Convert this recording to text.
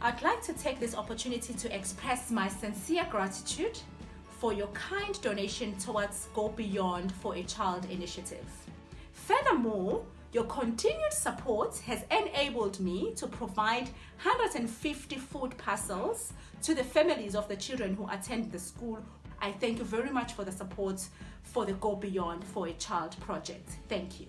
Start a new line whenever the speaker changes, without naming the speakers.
I'd like to take this opportunity to express my sincere gratitude for your kind donation towards Go Beyond for a Child initiative. Furthermore, your continued support has enabled me to provide 150 food parcels to the families of the children who attend the school. I thank you very much for the support for the Go Beyond for a Child project. Thank you.